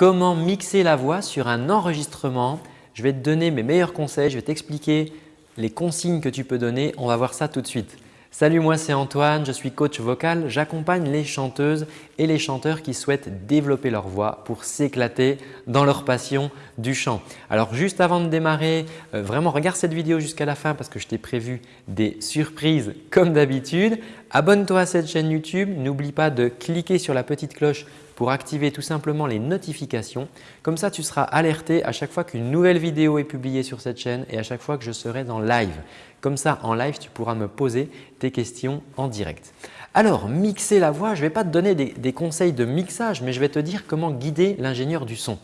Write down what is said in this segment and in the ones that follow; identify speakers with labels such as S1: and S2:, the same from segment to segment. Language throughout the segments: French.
S1: comment mixer la voix sur un enregistrement. Je vais te donner mes meilleurs conseils, je vais t'expliquer les consignes que tu peux donner. On va voir ça tout de suite. Salut, moi c'est Antoine, je suis coach vocal. J'accompagne les chanteuses et les chanteurs qui souhaitent développer leur voix pour s'éclater dans leur passion du chant. Alors juste avant de démarrer, euh, vraiment regarde cette vidéo jusqu'à la fin parce que je t'ai prévu des surprises comme d'habitude. Abonne-toi à cette chaîne YouTube, n'oublie pas de cliquer sur la petite cloche pour activer tout simplement les notifications. Comme ça, tu seras alerté à chaque fois qu'une nouvelle vidéo est publiée sur cette chaîne et à chaque fois que je serai dans live. Comme ça, en live, tu pourras me poser tes questions en direct. Alors, mixer la voix, je ne vais pas te donner des, conseils de mixage, mais je vais te dire comment guider l'ingénieur du son.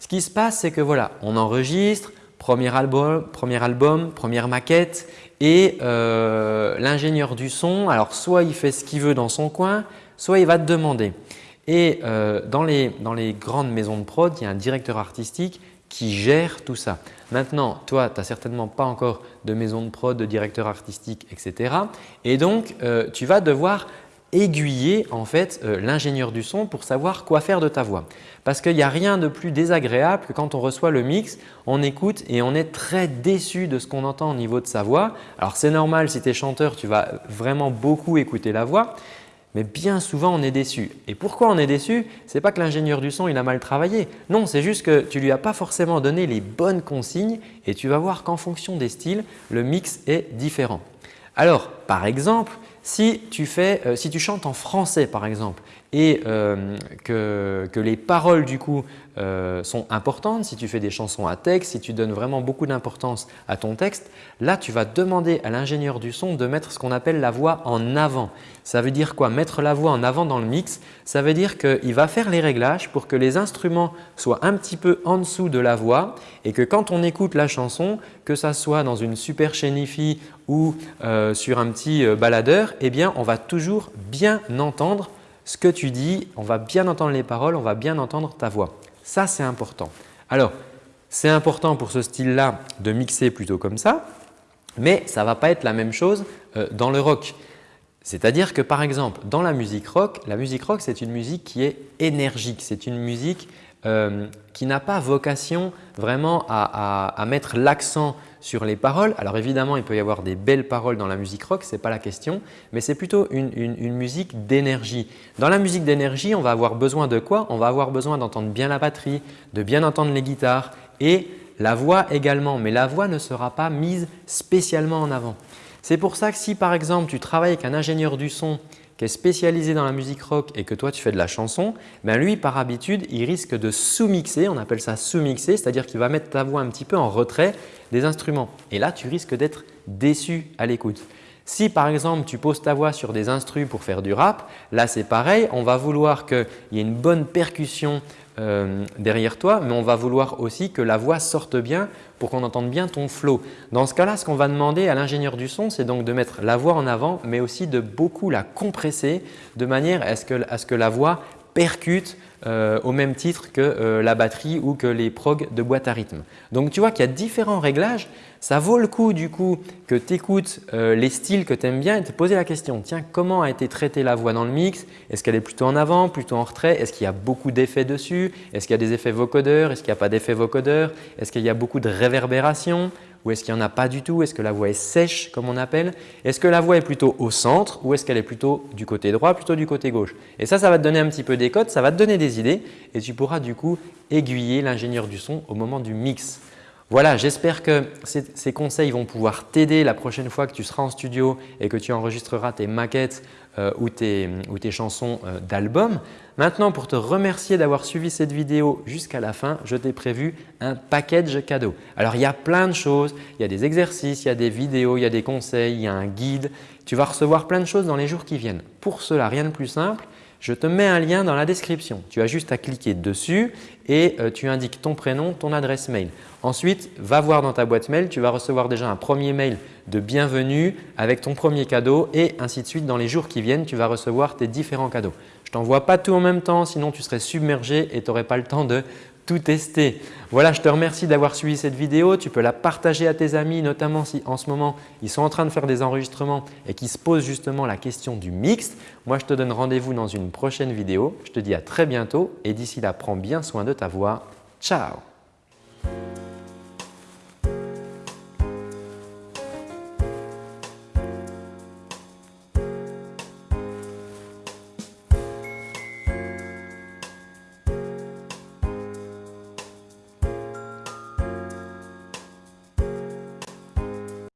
S1: Ce qui se passe, c'est que voilà, on enregistre, premier album, premier album, première maquette et euh, l'ingénieur du son, alors soit il fait ce qu'il veut dans son coin, soit il va te demander et euh, dans, les, grandes maisons de prod, il y a un directeur artistique qui gère tout ça. Maintenant, toi, tu n'as certainement pas encore de maison de prod, de directeur artistique, etc. Et donc, euh, tu vas devoir aiguiller en fait euh, l'ingénieur du son pour savoir quoi faire de ta voix. Parce qu'il n'y a rien de plus désagréable que quand on reçoit le mix, on écoute et on est très déçu de ce qu'on entend au niveau de sa voix. Alors c'est normal si tu es chanteur, tu vas vraiment beaucoup écouter la voix. Mais bien souvent, on est déçu. Et pourquoi on est déçu? Ce n'est pas que l'ingénieur du son il a mal travaillé. Non, c'est juste que tu lui as pas forcément donné les bonnes consignes et tu vas voir qu'en fonction des styles, le mix est différent. Alors, par exemple, si tu, fais, euh, si tu chantes en français par exemple et euh, que, les paroles du coup euh, sont importantes, si tu fais des chansons à texte, si tu donnes vraiment beaucoup d'importance à ton texte, là tu vas demander à l'ingénieur du son de mettre ce qu'on appelle la voix en avant. Ça veut dire quoi? Mettre la voix en avant dans le mix, ça veut dire qu'il va faire les réglages pour que les instruments soient un petit peu en dessous de la voix et que quand on écoute la chanson, que ça soit dans une super chaîne ou euh, sur un petit baladeur, eh bien on va toujours bien entendre ce que tu dis, on va bien entendre les paroles, on va bien entendre ta voix. Ça, c'est important. Alors, c'est important pour ce style-là de mixer plutôt comme ça, mais ça ne va pas être la même chose euh, dans le rock. C'est-à-dire que par exemple, dans la musique rock, la musique rock c'est une musique qui est énergique, c'est une musique euh, qui n'a pas vocation vraiment à, mettre l'accent sur les paroles. Alors évidemment, il peut y avoir des belles paroles dans la musique rock, ce n'est pas la question, mais c'est plutôt une, musique d'énergie. Dans la musique d'énergie, on va avoir besoin de quoi? On va avoir besoin d'entendre bien la batterie, de bien entendre les guitares et la voix également, mais la voix ne sera pas mise spécialement en avant. C'est pour ça que si par exemple tu travailles avec un ingénieur du son qui est spécialisé dans la musique rock et que toi tu fais de la chanson, ben lui par habitude il risque de sous-mixer, on appelle ça sous-mixer, c'est-à-dire qu'il va mettre ta voix un petit peu en retrait des instruments et là tu risques d'être déçu à l'écoute. Si par exemple tu poses ta voix sur des instruments pour faire du rap, là c'est pareil, on va vouloir qu'il y ait une bonne percussion euh, derrière toi, mais on va vouloir aussi que la voix sorte bien pour qu'on entende bien ton flow. Dans ce cas-là, ce qu'on va demander à l'ingénieur du son, c'est donc de mettre la voix en avant, mais aussi de beaucoup la compresser de manière à ce que, la voix percute euh, au même titre que euh, la batterie ou que les progs de boîte à rythme. Donc tu vois qu'il y a différents réglages. Ça vaut le coup du coup que tu écoutes euh, les styles que tu aimes bien et te poser la question. Tiens comment a été traitée la voix dans le mix? Est-ce qu'elle est plutôt en avant, plutôt en retrait? Est-ce qu'il y a beaucoup d'effets dessus? Est-ce qu'il y a des effets vocodeurs? Est-ce qu'il n'y a pas d'effets vocodeurs? Est-ce qu'il y a beaucoup de réverbération? Ou est-ce qu'il n'y en a pas du tout? Est-ce que la voix est sèche comme on appelle? Est-ce que la voix est plutôt au centre ou est-ce qu'elle est plutôt du côté droit, plutôt du côté gauche? Et ça, ça va te donner un petit peu des codes, ça va te donner des idées et tu pourras du coup aiguiller l'ingénieur du son au moment du mix. Voilà, j'espère que ces, conseils vont pouvoir t'aider la prochaine fois que tu seras en studio et que tu enregistreras tes maquettes euh, ou, tes, chansons euh, d'album. Maintenant, pour te remercier d'avoir suivi cette vidéo jusqu'à la fin, je t'ai prévu un package cadeau. Alors, il y a plein de choses. Il y a des exercices, il y a des vidéos, il y a des conseils, il y a un guide. Tu vas recevoir plein de choses dans les jours qui viennent. Pour cela, rien de plus simple, je te mets un lien dans la description. Tu as juste à cliquer dessus et euh, tu indiques ton prénom, ton adresse mail. Ensuite, va voir dans ta boîte mail, tu vas recevoir déjà un premier mail de bienvenue avec ton premier cadeau et ainsi de suite. Dans les jours qui viennent, tu vas recevoir tes différents cadeaux. Je ne t'envoie pas tout en même temps, sinon tu serais submergé et tu n'aurais pas le temps de tout tester. Voilà, je te remercie d'avoir suivi cette vidéo. Tu peux la partager à tes amis, notamment si en ce moment ils sont en train de faire des enregistrements et qui se posent justement la question du mixte. Moi, je te donne rendez-vous dans une prochaine vidéo. Je te dis à très bientôt et d'ici là, prends bien soin de ta voix. Ciao